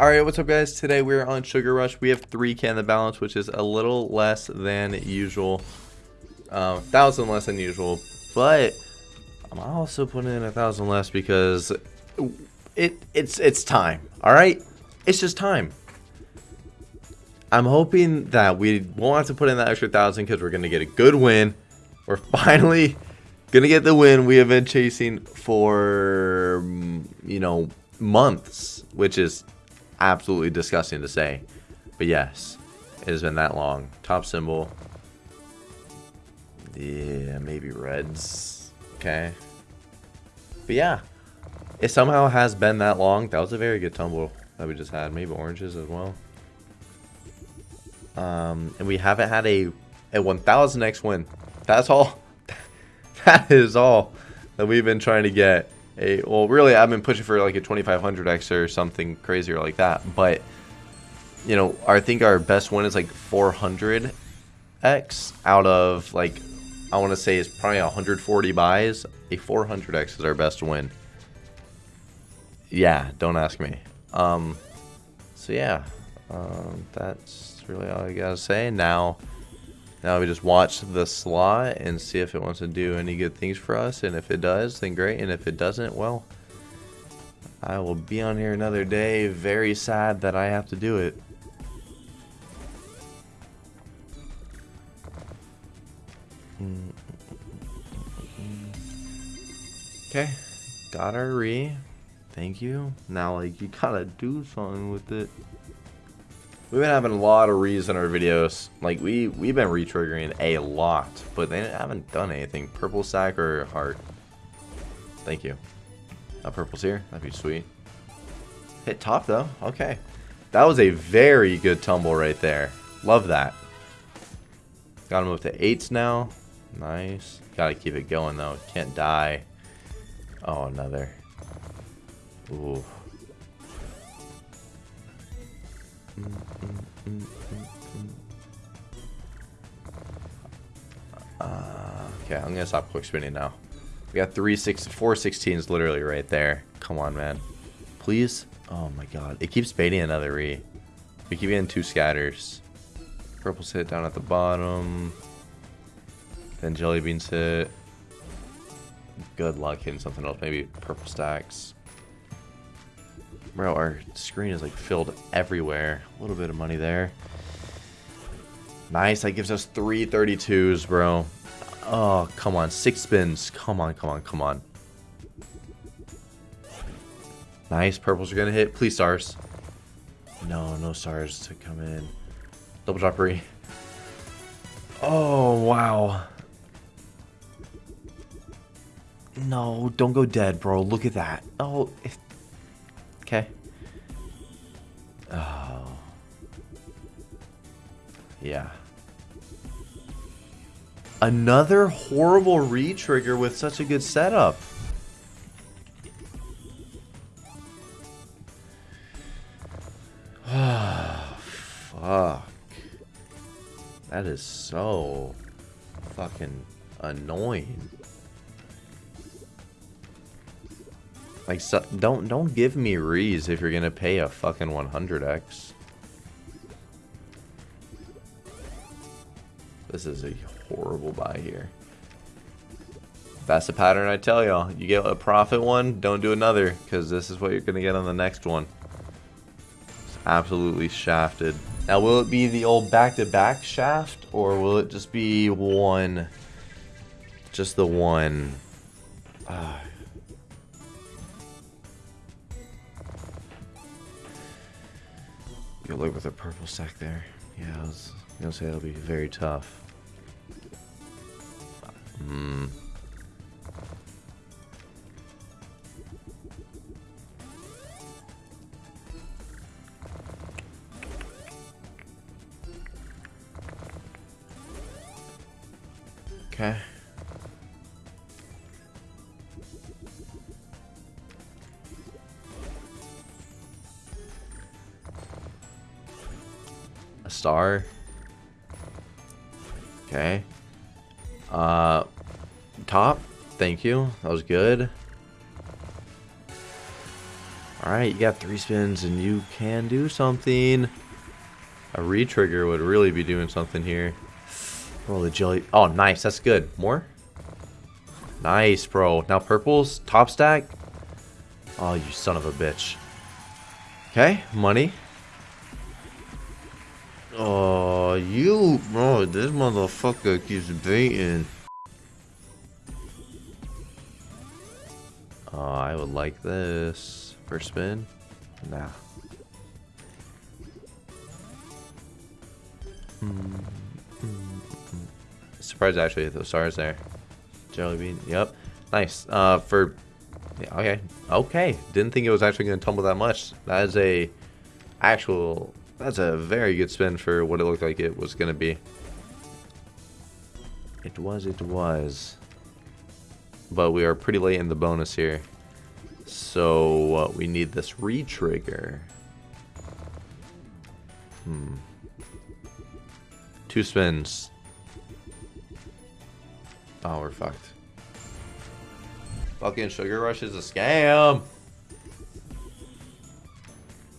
Alright, what's up guys? Today we're on Sugar Rush. We have 3k in the balance, which is a little less than usual. Um, thousand less than usual. But I'm also putting in a thousand less because it it's it's time. Alright? It's just time. I'm hoping that we won't have to put in that extra thousand because we're gonna get a good win. We're finally gonna get the win we have been chasing for you know months, which is absolutely disgusting to say. But yes, it has been that long. Top symbol. Yeah, maybe reds. Okay. But yeah, it somehow has been that long. That was a very good tumble that we just had. Maybe oranges as well. Um, and we haven't had a, a 1000x win. That's all. that is all that we've been trying to get a well really I've been pushing for like a 2500x or something crazier like that but you know I think our best one is like 400x out of like I want to say it's probably 140 buys. A 400x is our best win. Yeah don't ask me. Um so yeah um, that's really all I gotta say. Now now we just watch the slot and see if it wants to do any good things for us. And if it does, then great. And if it doesn't, well, I will be on here another day. Very sad that I have to do it. Okay, got our re. Thank you. Now, like, you gotta do something with it. We've been having a lot of reads in our videos. Like, we, we've been retriggering a lot, but they haven't done anything. Purple sack or heart? Thank you. A purple's here. That'd be sweet. Hit top, though. Okay. That was a very good tumble right there. Love that. Got to move to eights now. Nice. Got to keep it going, though. Can't die. Oh, another. Ooh. Uh, okay, I'm gonna stop quick spinning now. We got three six four sixteens literally right there. Come on, man. Please. Oh my god. It keeps baiting another re. We keep getting two scatters. Purple's hit down at the bottom. Then jelly beans hit. Good luck hitting something else. Maybe purple stacks. Bro, our screen is like filled everywhere. A little bit of money there. Nice, that gives us three 32s, bro. Oh, come on. Six spins. Come on, come on, come on. Nice, purples are gonna hit. Please stars. No, no stars to come in. Double droppery. Oh, wow. No, don't go dead, bro. Look at that. Oh, if Okay. Oh. Yeah. Another horrible re-trigger with such a good setup. Fuck. That is so fucking annoying. Like, so, don't don't give me rees if you're gonna pay a fucking 100x. This is a horrible buy here. That's the pattern I tell y'all. You get a profit one, don't do another, because this is what you're gonna get on the next one. It's absolutely shafted. Now, will it be the old back-to-back -back shaft, or will it just be one, just the one? Uh, Good luck with a purple stack there. Yeah, I was gonna say it'll be very tough. Hmm. Okay. A star. Okay. Uh, top. Thank you. That was good. Alright, you got three spins and you can do something. A re-trigger would really be doing something here. Roll the jelly. Oh, nice. That's good. More? Nice, bro. Now purples, top stack. Oh, you son of a bitch. Okay, money. Oh, you, bro, this motherfucker keeps baiting. Oh, I would like this. First spin? Nah. Mm, Surprised actually hit those stars there. Jelly bean. Yep. Nice. Uh, for yeah, okay. Okay. Didn't think it was actually going to tumble that much. That is a actual. That's a very good spin for what it looked like it was going to be. It was. It was. But we are pretty late in the bonus here. So uh, we need this re-trigger. Hmm. Two spins. Oh, we're fucked. Fucking Sugar Rush is a scam.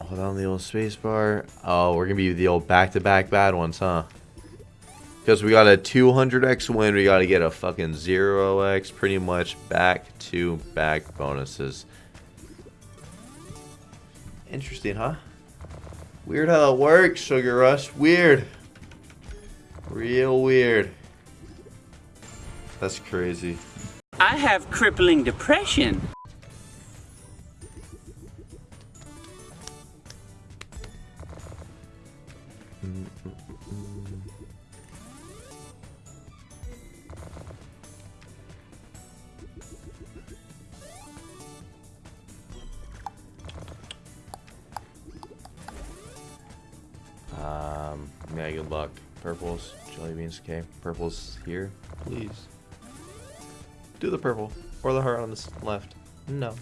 Hold on the old spacebar. Oh, we're gonna be the old back-to-back -back bad ones, huh? Because we got a 200x win, we gotta get a fucking 0x, pretty much back-to-back -back bonuses. Interesting, huh? Weird how that works, Sugar Rush. Weird. Real weird. That's crazy. I have crippling depression. Good luck. Purples, jelly beans, okay. Purples here, please. Do the purple. Or the heart on the left. No.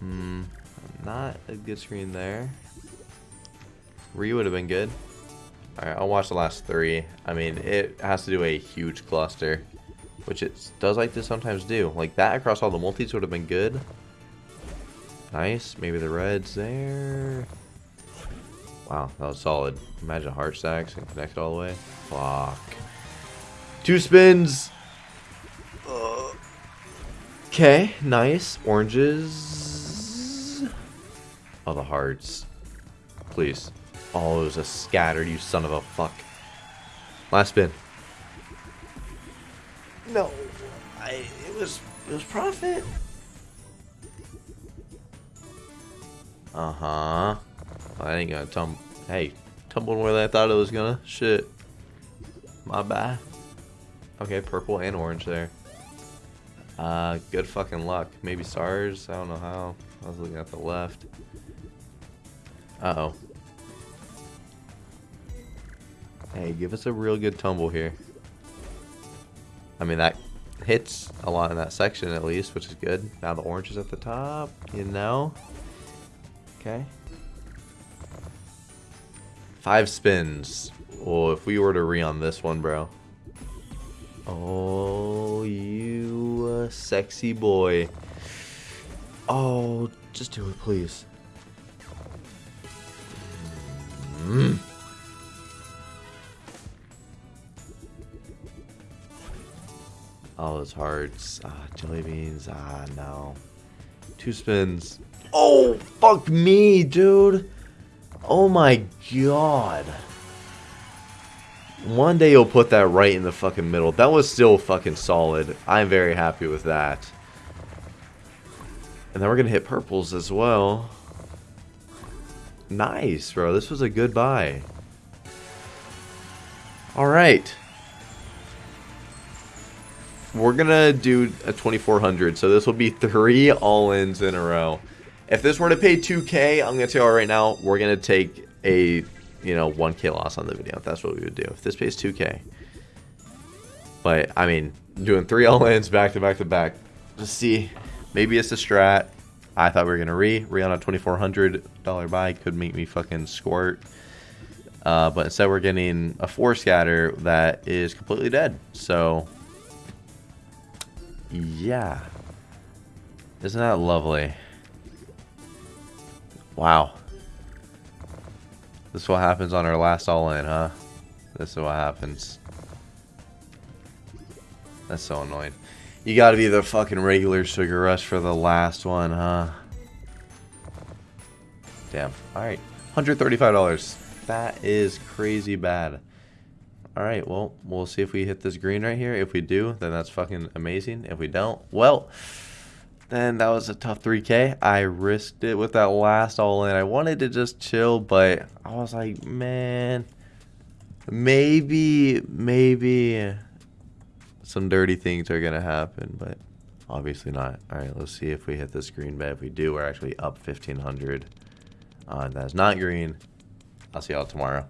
Hmm. Not a good screen there. Re would have been good. Alright, I'll watch the last three. I mean, it has to do a huge cluster. Which it does like to sometimes do. Like that across all the multis would have been good. Nice. Maybe the reds there. Wow, that was solid. Imagine heart stacks and connect all the way. Fuck. Two spins. Okay, nice. Oranges. Oh, the hearts. Please. Oh, it was a scatter, you son of a fuck. Last spin. No. I, it was, it was profit. Uh-huh. I ain't gonna tumble. Hey, tumble more than I thought it was gonna. Shit. My bad. Okay, purple and orange there. Uh, good fucking luck. Maybe stars? I don't know how. I was looking at the left. Uh-oh. Hey, give us a real good tumble here. I mean, that hits a lot in that section at least, which is good. Now the orange is at the top, you know? Okay. Five spins. Oh, if we were to re on this one, bro. Oh, you uh, sexy boy. Oh, just do it, please. Mm. Oh, those hearts. Ah, jelly beans. Ah, no. Two spins. Oh, fuck me, dude. Oh my god. One day you'll put that right in the fucking middle. That was still fucking solid. I'm very happy with that. And then we're going to hit purples as well. Nice, bro. This was a good buy. Alright. We're going to do a 2400. So this will be three all-ins in a row. If this were to pay 2k, I'm going to tell you right now, we're going to take a you know, 1k loss on the video. That's what we would do. If this pays 2k. But, I mean, doing three all-ins back to back to back. Just see. Maybe it's a strat. I thought we were going to re. Re on a $2,400 buy could make me fucking squirt. Uh, but instead we're getting a 4 scatter that is completely dead. So, yeah. Isn't that lovely? Wow. This is what happens on our last all-in, huh? This is what happens. That's so annoying. You gotta be the fucking regular Sugar Rush for the last one, huh? Damn. Alright. $135. That is crazy bad. Alright, well, we'll see if we hit this green right here. If we do, then that's fucking amazing. If we don't, well, then that was a tough 3K. I risked it with that last all-in. I wanted to just chill, but I was like, man, maybe, maybe some dirty things are going to happen, but obviously not. All right, let's see if we hit this green bet. If we do, we're actually up 1,500. Uh, that's not green. I'll see y'all tomorrow.